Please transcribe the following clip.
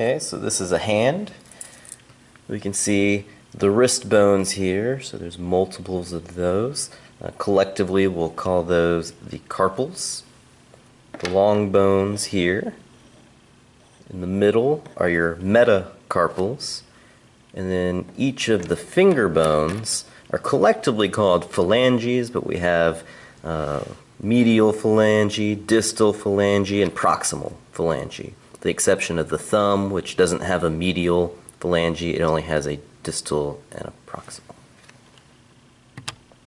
Okay, so this is a hand. We can see the wrist bones here, so there's multiples of those. Uh, collectively, we'll call those the carpals. The long bones here. In the middle are your metacarpals. And then each of the finger bones are collectively called phalanges, but we have uh, medial phalange, distal phalange, and proximal phalange. The exception of the thumb, which doesn't have a medial phalange, it only has a distal and a proximal.